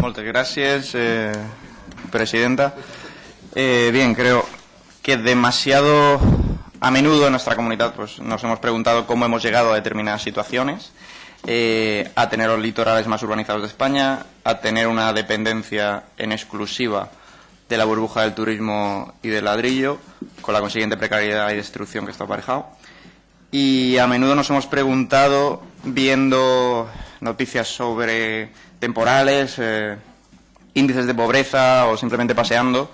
Muchas gracias, eh, presidenta. Eh, bien, creo que demasiado a menudo en nuestra comunidad pues, nos hemos preguntado cómo hemos llegado a determinadas situaciones, eh, a tener los litorales más urbanizados de España, a tener una dependencia en exclusiva de la burbuja del turismo y del ladrillo, con la consiguiente precariedad y destrucción que está aparejado. Y a menudo nos hemos preguntado, viendo noticias sobre temporales, eh, índices de pobreza o simplemente paseando,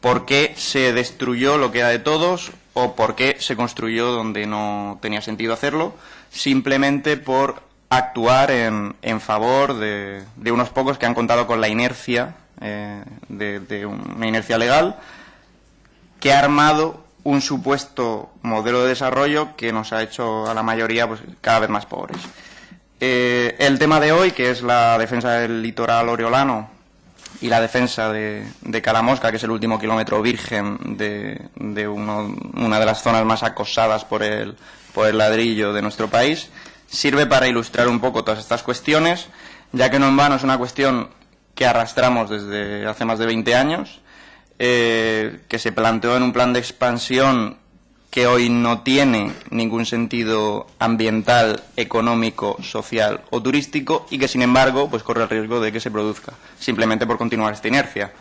por qué se destruyó lo que era de todos o por qué se construyó donde no tenía sentido hacerlo, simplemente por actuar en, en favor de, unos pocos que han contado con la inercia, eh, de, de, una inercia legal, que ha armado un supuesto modelo de desarrollo que nos ha hecho a la mayoría pues, cada vez más pobres. Eh, el tema de hoy, que es la defensa del litoral oriolano y la defensa de, de Calamosca, que es el último kilómetro virgen de, una de las zonas más acosadas por el, por el ladrillo de nuestro país, sirve para ilustrar un poco todas estas cuestiones, ya que no en vano es una cuestión que arrastramos desde hace más de 20 años, eh, que se planteó en un plan de expansión que hoy no tiene ningún sentido ambiental, económico, social o turístico y que, sin embargo, pues corre el riesgo de que se produzca, simplemente por continuar esta inercia.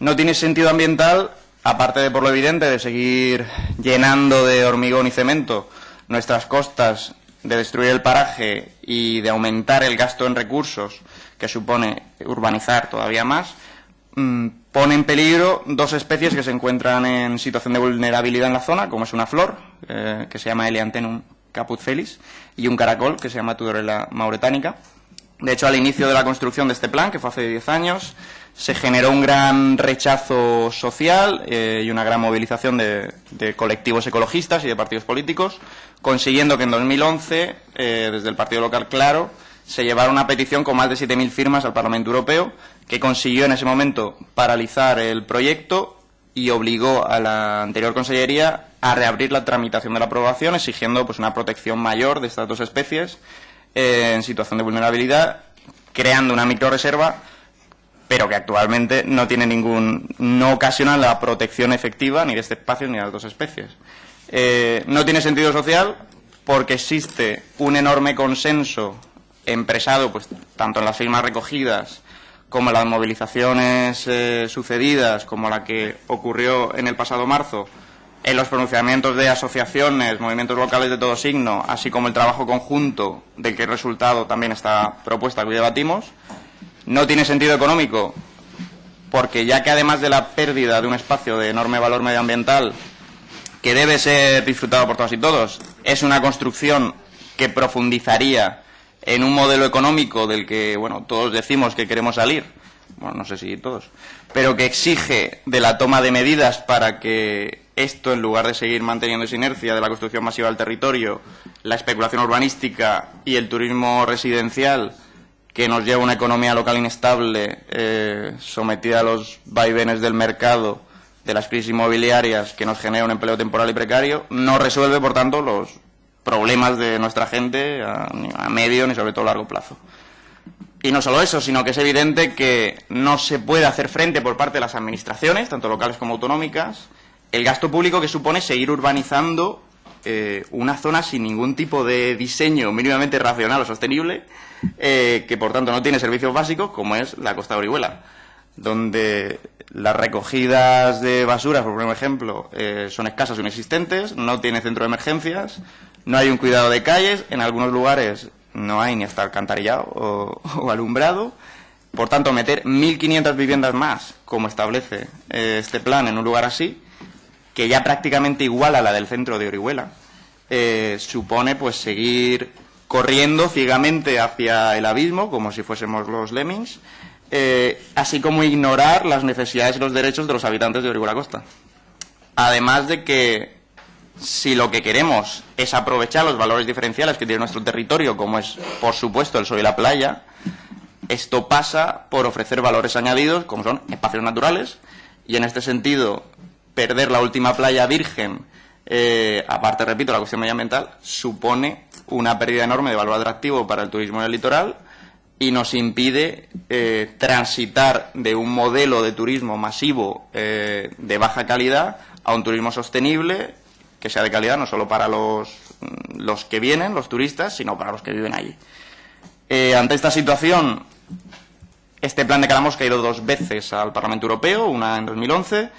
No tiene sentido ambiental, aparte de por lo evidente de seguir llenando de hormigón y cemento nuestras costas, de destruir el paraje y de aumentar el gasto en recursos que supone urbanizar todavía más, mmm, pone en peligro dos especies que se encuentran en situación de vulnerabilidad en la zona, como es una flor, eh, que se llama Eleantenum caput felis, y un caracol, que se llama Tudorella mauretánica. De hecho, al inicio de la construcción de este plan, que fue hace 10 años, se generó un gran rechazo social eh, y una gran movilización de, de, colectivos ecologistas y de partidos políticos, consiguiendo que en 2011, eh, desde el partido local Claro, se llevara una petición con más de 7.000 firmas al Parlamento Europeo, que consiguió en ese momento paralizar el proyecto y obligó a la anterior Consellería a reabrir la tramitación de la aprobación, exigiendo pues, una protección mayor de estas dos especies eh, en situación de vulnerabilidad, creando una microreserva, pero que actualmente no tiene ningún, no ocasiona la protección efectiva ni de este espacio ni de las dos especies. Eh, no tiene sentido social porque existe un enorme consenso empresado, pues tanto en las firmas recogidas como en las movilizaciones eh, sucedidas, como la que ocurrió en el pasado marzo, en los pronunciamientos de asociaciones, movimientos locales de todo signo, así como el trabajo conjunto del que resultado también esta propuesta que hoy debatimos, no tiene sentido económico, porque ya que además de la pérdida de un espacio de enorme valor medioambiental, que debe ser disfrutado por todas y todos, es una construcción que profundizaría en un modelo económico del que, bueno, todos decimos que queremos salir, bueno, no sé si todos, pero que exige de la toma de medidas para que esto, en lugar de seguir manteniendo esa inercia de la construcción masiva del territorio, la especulación urbanística y el turismo residencial, que nos lleva a una economía local inestable, eh, sometida a los vaivenes del mercado, de las crisis inmobiliarias, que nos genera un empleo temporal y precario, no resuelve, por tanto, los problemas de nuestra gente a, a medio ni sobre todo a largo plazo. Y no solo eso, sino que es evidente que no se puede hacer frente por parte de las administraciones, tanto locales como autonómicas, el gasto público que supone seguir urbanizando eh, una zona sin ningún tipo de diseño mínimamente racional o sostenible, eh, que por tanto no tiene servicios básicos, como es la costa de Orihuela, donde las recogidas de basuras, por ejemplo, eh, son escasas o inexistentes, no tiene centro de emergencias, no hay un cuidado de calles, en algunos lugares no hay ni hasta alcantarillado o, alumbrado. Por tanto, meter 1.500 viviendas más, como establece eh, este plan, en un lugar así, que ya prácticamente iguala a la del centro de Orihuela, eh, supone pues seguir corriendo ciegamente hacia el abismo, como si fuésemos los lemmings, eh, así como ignorar las necesidades y los derechos de los habitantes de Orihuela Costa. Además de que si lo que queremos es aprovechar los valores diferenciales que tiene nuestro territorio, como es, por supuesto, el sol y la playa, esto pasa por ofrecer valores añadidos, como son espacios naturales, y en este sentido, perder la última playa virgen, eh, aparte, repito, la cuestión medioambiental, supone una pérdida enorme de valor atractivo para el turismo en el litoral y nos impide eh, transitar de un modelo de turismo masivo eh, de baja calidad a un turismo sostenible que sea de calidad no solo para los, los que vienen, los turistas, sino para los que viven allí. Eh, ante esta situación, este plan de Calamos ha ido dos veces al Parlamento Europeo, una en 2011,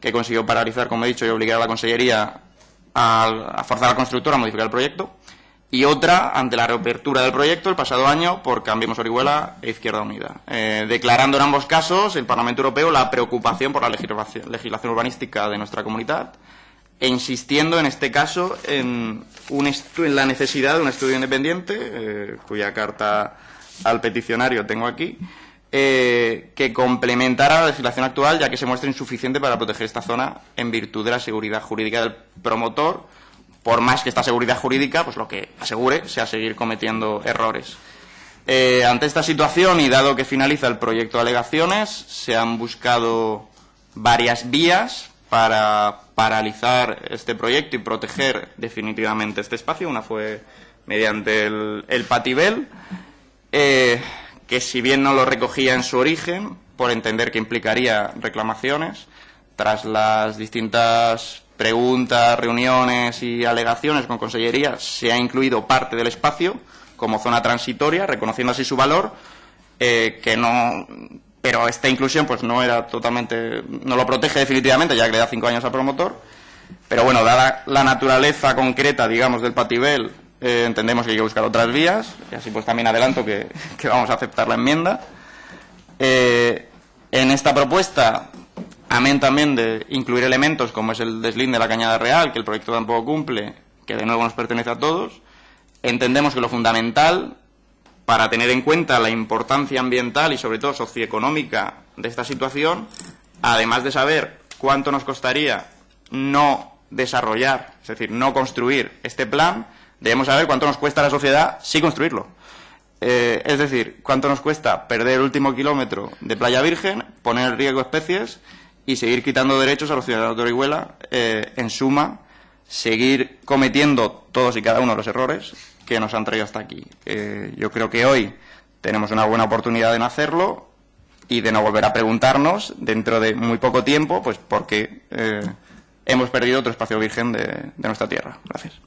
que consiguió paralizar, como he dicho, y obligar a la Consellería a, forzar al constructor a modificar el proyecto, y otra ante la reapertura del proyecto el pasado año por Cambiemos Orihuela e Izquierda Unida, eh, declarando en ambos casos el Parlamento Europeo la preocupación por la legislación, urbanística de nuestra comunidad e insistiendo en este caso en, en la necesidad de un estudio independiente, eh, cuya carta al peticionario tengo aquí, eh, que complementara la legislación actual, ya que se muestra insuficiente para proteger esta zona en virtud de la seguridad jurídica del promotor, por más que esta seguridad jurídica, pues lo que asegure sea seguir cometiendo errores. Eh, ante esta situación y dado que finaliza el proyecto de alegaciones, se han buscado varias vías para paralizar este proyecto y proteger definitivamente este espacio. Una fue mediante el, Patibel. Eh, que si bien no lo recogía en su origen, por entender que implicaría reclamaciones, tras las distintas preguntas, reuniones y alegaciones con Consellería, se ha incluido parte del espacio como zona transitoria, reconociendo así su valor, eh, que no, pero esta inclusión pues no era totalmente, no lo protege definitivamente, ya que le da cinco años al promotor, pero bueno, dada la naturaleza concreta, digamos, del Patibel, eh, entendemos que hay que buscar otras vías, y así pues también adelanto que, vamos a aceptar la enmienda. Eh, en esta propuesta, amén también de incluir elementos como es el deslinde de la cañada real, que el proyecto tampoco cumple, que de nuevo nos pertenece a todos, entendemos que lo fundamental para tener en cuenta la importancia ambiental y sobre todo socioeconómica de esta situación, además de saber cuánto nos costaría no desarrollar, es decir, no construir este plan, debemos saber cuánto nos cuesta a la sociedad sí construirlo. Eh, es decir, cuánto nos cuesta perder el último kilómetro de Playa Virgen, poner en riesgo especies y seguir quitando derechos a los ciudadanos de Orihuela, eh, en suma, seguir cometiendo todos y cada uno de los errores que nos han traído hasta aquí. Eh, yo creo que hoy tenemos una buena oportunidad de no hacerlo y de no volver a preguntarnos dentro de muy poco tiempo, pues porque hemos perdido otro espacio virgen de nuestra tierra. Gracias.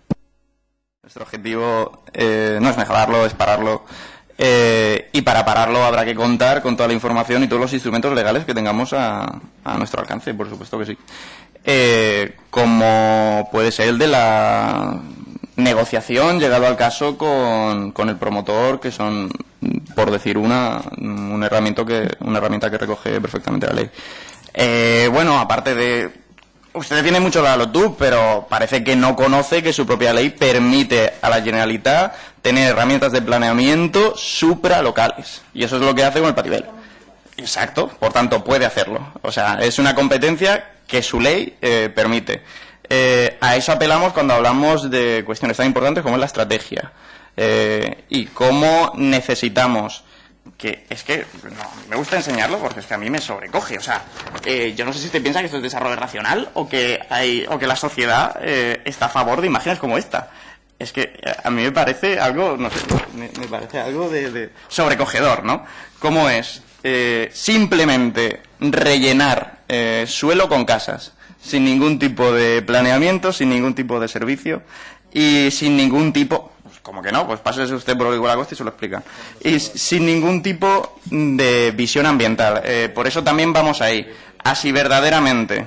Nuestro objetivo eh, no es mejorarlo, es pararlo. Eh, y para pararlo habrá que contar con toda la información y todos los instrumentos legales que tengamos a, nuestro alcance, por supuesto que sí. Eh, como puede ser el de la negociación llegado al caso con, con el promotor, que son, por decir una, una herramienta que, una herramienta que recoge perfectamente la ley. bueno, aparte de Usted tiene mucho la tú, pero parece que no conoce que su propia ley permite a la Generalitat tener herramientas de planeamiento supralocales. Y eso es lo que hace con el Patibel. Exacto, por tanto puede hacerlo. O sea, es una competencia que su ley eh, permite. Eh, a eso apelamos cuando hablamos de cuestiones tan importantes como es la estrategia eh, y cómo necesitamos que es que me gusta enseñarlo porque es que a mí me sobrecoge. O sea, eh, yo no sé si usted piensa que esto es desarrollo racional o que hay o que la sociedad eh, está a favor de imágenes como esta. Es que eh, a mí me parece algo, no sé, me, parece algo de, sobrecogedor, ¿no? ¿Cómo es simplemente rellenar suelo con casas sin ningún tipo de planeamiento, sin ningún tipo de servicio y sin ningún tipo, como que no, pues pásese usted por igual Agosto y se lo explica. Y sin ningún tipo de visión ambiental. Eh, por eso también vamos ahí. Así verdaderamente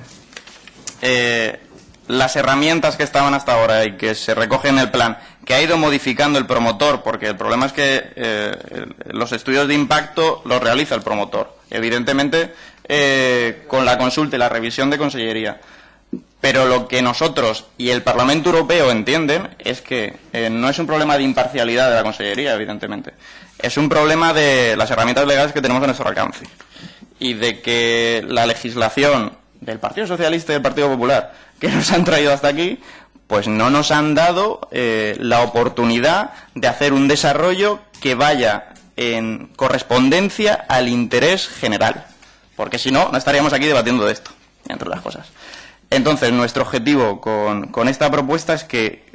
eh, las herramientas que estaban hasta ahora y que se recogen en el plan, que ha ido modificando el promotor, porque el problema es que eh, los estudios de impacto los realiza el promotor. Evidentemente, con la consulta y la revisión de consellería. Pero lo que nosotros y el Parlamento Europeo entienden es que eh, no es un problema de imparcialidad de la Consellería, evidentemente. Es un problema de las herramientas legales que tenemos a nuestro alcance. Y de que la legislación del Partido Socialista y del Partido Popular que nos han traído hasta aquí, pues no nos han dado eh, la oportunidad de hacer un desarrollo que vaya en correspondencia al interés general. Porque si no, no estaríamos aquí debatiendo de esto, entre otras cosas. Entonces, nuestro objetivo con, esta propuesta es que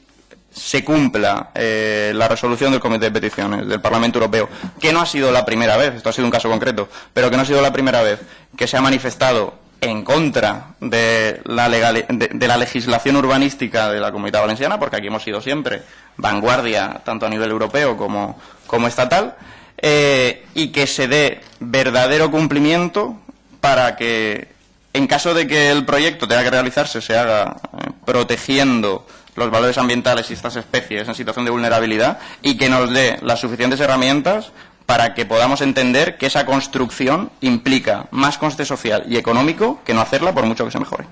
se cumpla eh, la resolución del Comité de Peticiones del Parlamento Europeo, que no ha sido la primera vez, esto ha sido un caso concreto, pero que no ha sido la primera vez que se ha manifestado en contra de la, legislación urbanística de la Comunidad Valenciana, porque aquí hemos sido siempre vanguardia, tanto a nivel europeo como, como estatal, eh, y que se dé verdadero cumplimiento para que, en caso de que el proyecto tenga que realizarse, se haga eh, protegiendo los valores ambientales y estas especies en situación de vulnerabilidad y que nos dé las suficientes herramientas para que podamos entender que esa construcción implica más coste social y económico que no hacerla por mucho que se mejore.